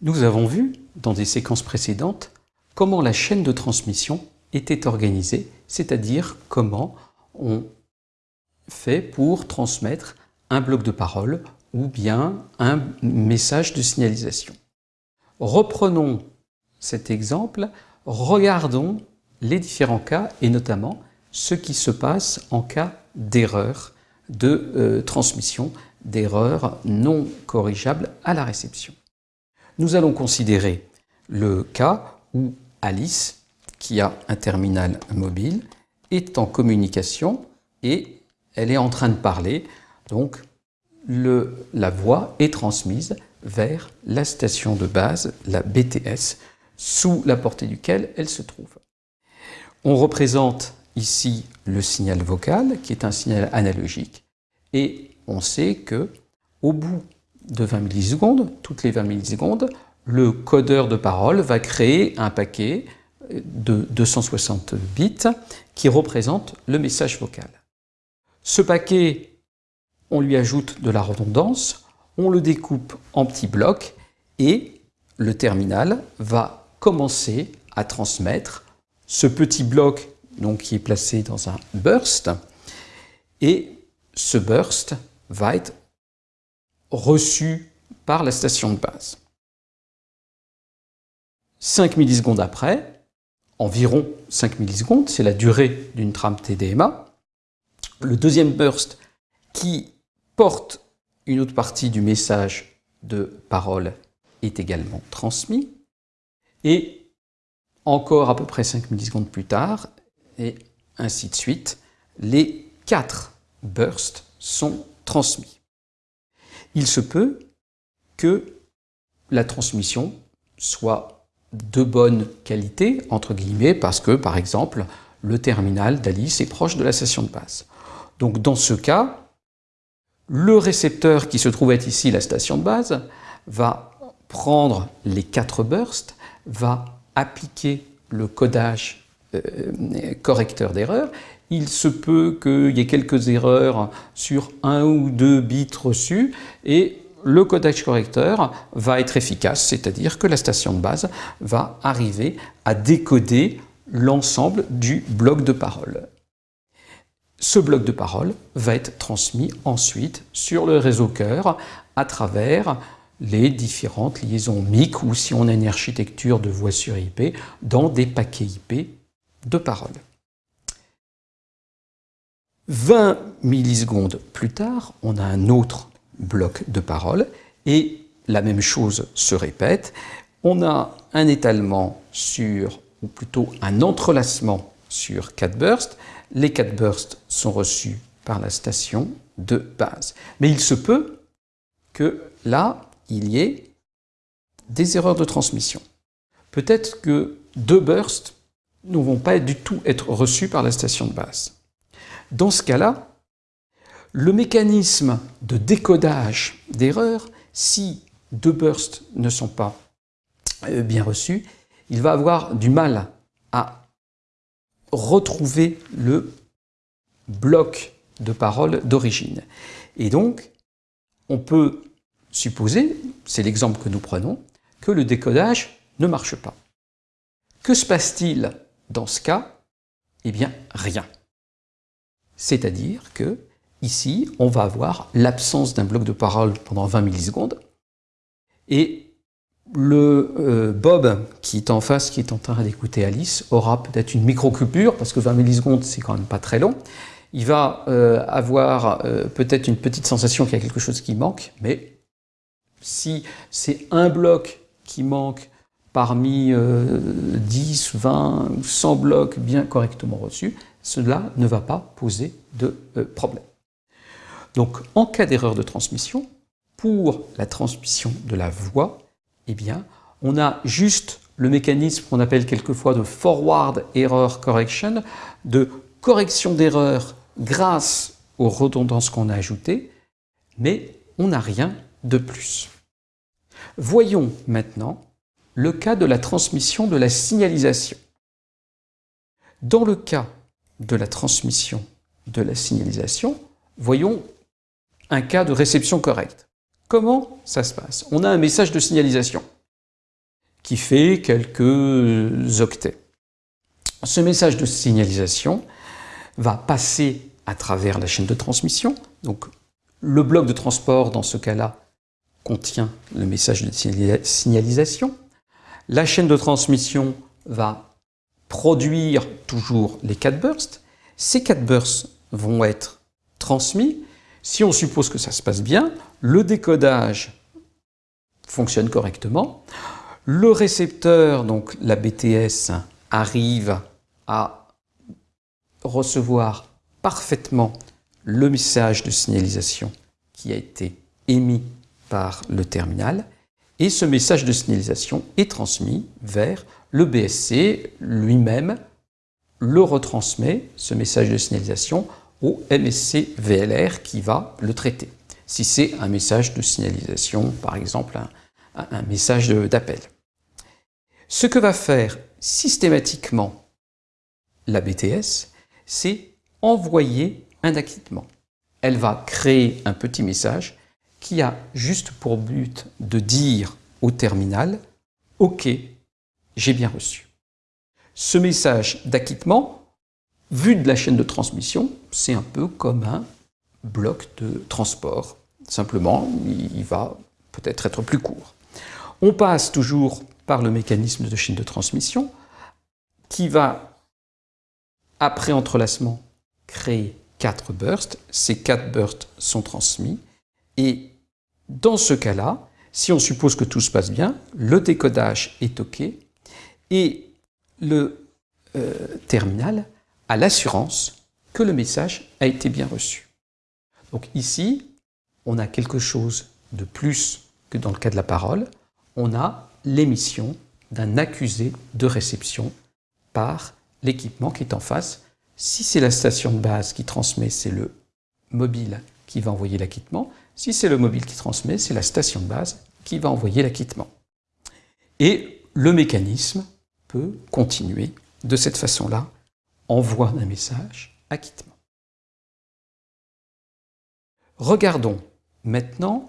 Nous avons vu, dans des séquences précédentes, comment la chaîne de transmission était organisée, c'est-à-dire comment on fait pour transmettre un bloc de parole ou bien un message de signalisation. Reprenons cet exemple, regardons les différents cas et notamment ce qui se passe en cas d'erreur de euh, transmission, d'erreur non corrigeable à la réception. Nous allons considérer le cas où Alice, qui a un terminal mobile, est en communication et elle est en train de parler. Donc, la voix est transmise vers la station de base, la BTS, sous la portée duquel elle se trouve. On représente ici le signal vocal, qui est un signal analogique, et on sait que au bout de 20 millisecondes, toutes les 20 millisecondes, le codeur de parole va créer un paquet de 260 bits qui représente le message vocal. Ce paquet, on lui ajoute de la redondance, on le découpe en petits blocs et le terminal va commencer à transmettre ce petit bloc donc, qui est placé dans un burst et ce burst va être reçu par la station de base. 5 millisecondes après, environ 5 millisecondes, c'est la durée d'une trame TDMA, le deuxième burst qui porte une autre partie du message de parole est également transmis, et encore à peu près 5 millisecondes plus tard, et ainsi de suite, les quatre bursts sont transmis. Il se peut que la transmission soit de bonne qualité, entre guillemets, parce que, par exemple, le terminal d'Alice est proche de la station de base. Donc dans ce cas, le récepteur qui se trouve être ici la station de base va prendre les quatre bursts, va appliquer le codage correcteur d'erreur. Il se peut qu'il y ait quelques erreurs sur un ou deux bits reçus et le codage correcteur va être efficace, c'est-à-dire que la station de base va arriver à décoder l'ensemble du bloc de parole. Ce bloc de parole va être transmis ensuite sur le réseau cœur à travers les différentes liaisons MIC ou si on a une architecture de voix sur IP dans des paquets IP de parole. 20 millisecondes plus tard, on a un autre bloc de parole et la même chose se répète. On a un étalement sur, ou plutôt un entrelacement sur 4 bursts. Les 4 bursts sont reçus par la station de base. Mais il se peut que là, il y ait des erreurs de transmission. Peut-être que deux bursts ne vont pas du tout être reçus par la station de base. Dans ce cas-là, le mécanisme de décodage d'erreurs, si deux bursts ne sont pas euh, bien reçus, il va avoir du mal à retrouver le bloc de parole d'origine. Et donc, on peut supposer, c'est l'exemple que nous prenons, que le décodage ne marche pas. Que se passe-t-il dans ce cas Eh bien, rien. C'est-à-dire que, ici, on va avoir l'absence d'un bloc de parole pendant 20 millisecondes, et le euh, Bob qui est en face, qui est en train d'écouter Alice, aura peut-être une micro-coupure, parce que 20 millisecondes, c'est quand même pas très long. Il va euh, avoir euh, peut-être une petite sensation qu'il y a quelque chose qui manque, mais si c'est un bloc qui manque parmi 10, 20, 100 blocs bien correctement reçus, cela ne va pas poser de problème. Donc, en cas d'erreur de transmission, pour la transmission de la voix, eh bien, on a juste le mécanisme qu'on appelle quelquefois de forward error correction, de correction d'erreur grâce aux redondances qu'on a ajoutées, mais on n'a rien de plus. Voyons maintenant le cas de la transmission de la signalisation. Dans le cas de la transmission de la signalisation, voyons un cas de réception correcte. Comment ça se passe? On a un message de signalisation. qui fait quelques octets. Ce message de signalisation va passer à travers la chaîne de transmission. Donc le bloc de transport, dans ce cas-là, contient le message de signalisation. La chaîne de transmission va produire toujours les 4 bursts. Ces 4 bursts vont être transmis. Si on suppose que ça se passe bien, le décodage fonctionne correctement. Le récepteur, donc la BTS, arrive à recevoir parfaitement le message de signalisation qui a été émis par le terminal et ce message de signalisation est transmis vers le BSC lui-même le retransmet, ce message de signalisation, au MSC VLR qui va le traiter. Si c'est un message de signalisation, par exemple un, un message d'appel. Ce que va faire systématiquement la BTS, c'est envoyer un acquittement. Elle va créer un petit message qui a juste pour but de dire au terminal « Ok, j'ai bien reçu ». Ce message d'acquittement, vu de la chaîne de transmission, c'est un peu comme un bloc de transport. Simplement, il va peut-être être plus court. On passe toujours par le mécanisme de chaîne de transmission qui va, après entrelacement, créer quatre bursts. Ces quatre bursts sont transmis et dans ce cas-là, si on suppose que tout se passe bien, le décodage est OK et le euh, terminal a l'assurance que le message a été bien reçu. Donc ici, on a quelque chose de plus que dans le cas de la parole. On a l'émission d'un accusé de réception par l'équipement qui est en face si c'est la station de base qui transmet, c'est le mobile qui va envoyer l'acquittement. Si c'est le mobile qui transmet, c'est la station de base qui va envoyer l'acquittement. Et le mécanisme peut continuer de cette façon-là, envoi d'un message, acquittement. Regardons maintenant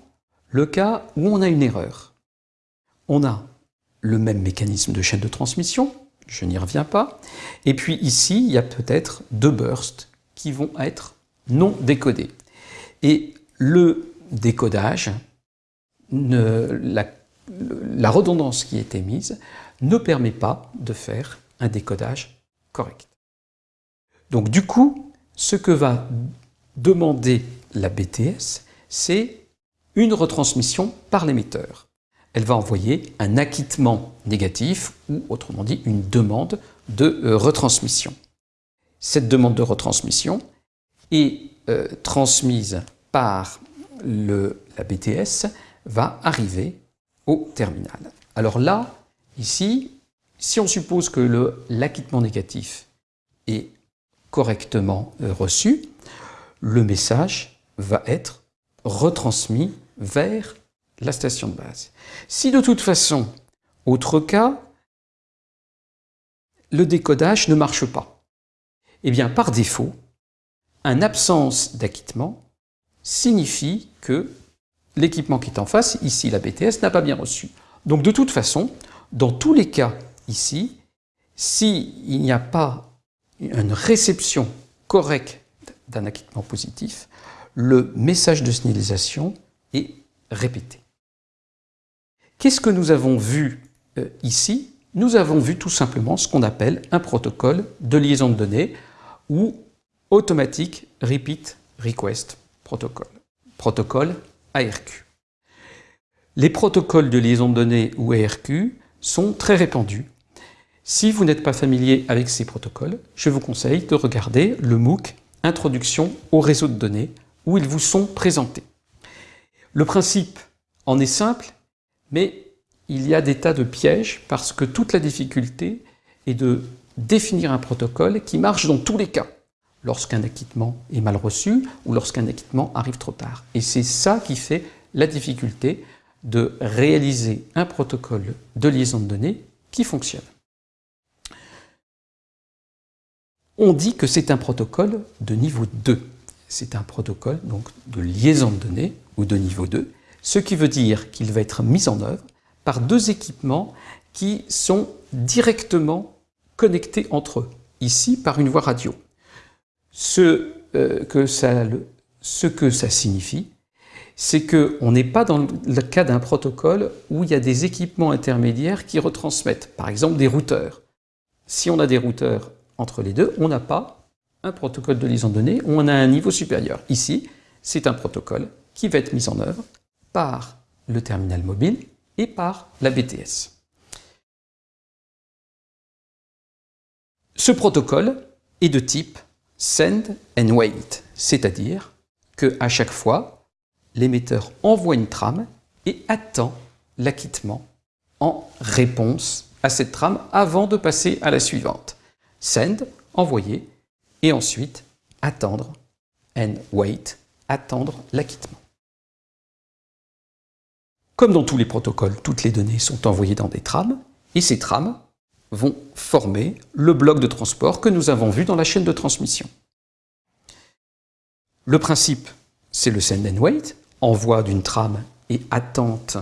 le cas où on a une erreur. On a le même mécanisme de chaîne de transmission, je n'y reviens pas. Et puis ici, il y a peut-être deux bursts qui vont être non décodés. Et le décodage, la, redondance qui est émise, ne permet pas de faire un décodage correct. Donc du coup, ce que va demander la BTS, c'est une retransmission par l'émetteur elle va envoyer un acquittement négatif ou autrement dit une demande de euh, retransmission. Cette demande de retransmission est euh, transmise par le, la BTS, va arriver au terminal. Alors là, ici, si on suppose que l'acquittement négatif est correctement euh, reçu, le message va être retransmis vers la station de base. Si de toute façon, autre cas, le décodage ne marche pas, eh bien par défaut, un absence d'acquittement signifie que l'équipement qui est en face, ici la BTS, n'a pas bien reçu. Donc de toute façon, dans tous les cas ici, s'il n'y a pas une réception correcte d'un acquittement positif, le message de signalisation est répété. Qu'est-ce que nous avons vu euh, ici? Nous avons vu tout simplement ce qu'on appelle un protocole de liaison de données ou Automatic Repeat Request Protocol, protocole ARQ. Les protocoles de liaison de données ou ARQ sont très répandus. Si vous n'êtes pas familier avec ces protocoles, je vous conseille de regarder le MOOC Introduction au réseau de données où ils vous sont présentés. Le principe en est simple, mais il y a des tas de pièges parce que toute la difficulté est de définir un protocole qui marche dans tous les cas, lorsqu'un acquittement est mal reçu ou lorsqu'un acquittement arrive trop tard. Et c'est ça qui fait la difficulté de réaliser un protocole de liaison de données qui fonctionne. On dit que c'est un protocole de niveau 2. C'est un protocole donc de liaison de données ou de niveau 2 ce qui veut dire qu'il va être mis en œuvre par deux équipements qui sont directement connectés entre eux, ici par une voie radio. Ce, euh, que, ça, ce que ça signifie, c'est qu'on n'est pas dans le cas d'un protocole où il y a des équipements intermédiaires qui retransmettent, par exemple des routeurs. Si on a des routeurs entre les deux, on n'a pas un protocole de liaison de données, on a un niveau supérieur. Ici, c'est un protocole qui va être mis en œuvre par le terminal mobile et par la BTS. Ce protocole est de type send and wait, c'est-à-dire qu'à chaque fois, l'émetteur envoie une trame et attend l'acquittement en réponse à cette trame avant de passer à la suivante. Send, envoyer, et ensuite attendre, and wait, attendre l'acquittement. Comme dans tous les protocoles, toutes les données sont envoyées dans des trames, et ces trames vont former le bloc de transport que nous avons vu dans la chaîne de transmission. Le principe, c'est le send and wait, envoi d'une trame et attente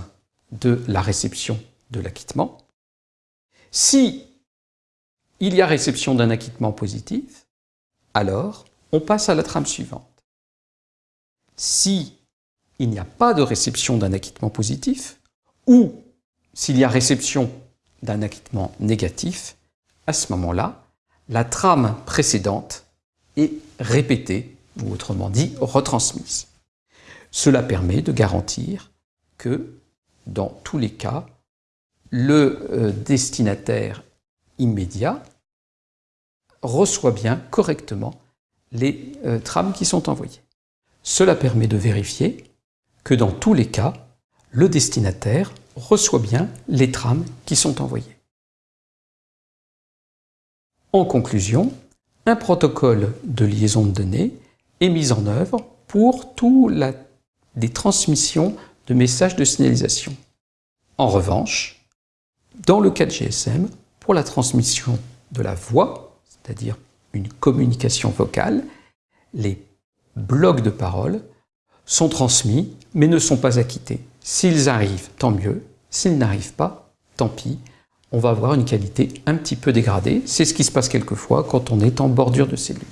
de la réception de l'acquittement. Si il y a réception d'un acquittement positif, alors on passe à la trame suivante. Si il n'y a pas de réception d'un acquittement positif, ou s'il y a réception d'un acquittement négatif, à ce moment-là, la trame précédente est répétée, ou autrement dit, retransmise. Cela permet de garantir que, dans tous les cas, le euh, destinataire immédiat reçoit bien correctement les euh, trames qui sont envoyées. Cela permet de vérifier que dans tous les cas, le destinataire reçoit bien les trames qui sont envoyées. En conclusion, un protocole de liaison de données est mis en œuvre pour tout la des transmissions de messages de signalisation. En revanche, dans le cas de GSM, pour la transmission de la voix, c'est-à-dire une communication vocale, les blocs de parole sont transmis mais ne sont pas acquittés. S'ils arrivent, tant mieux. S'ils n'arrivent pas, tant pis. On va avoir une qualité un petit peu dégradée. C'est ce qui se passe quelquefois quand on est en bordure de cellule.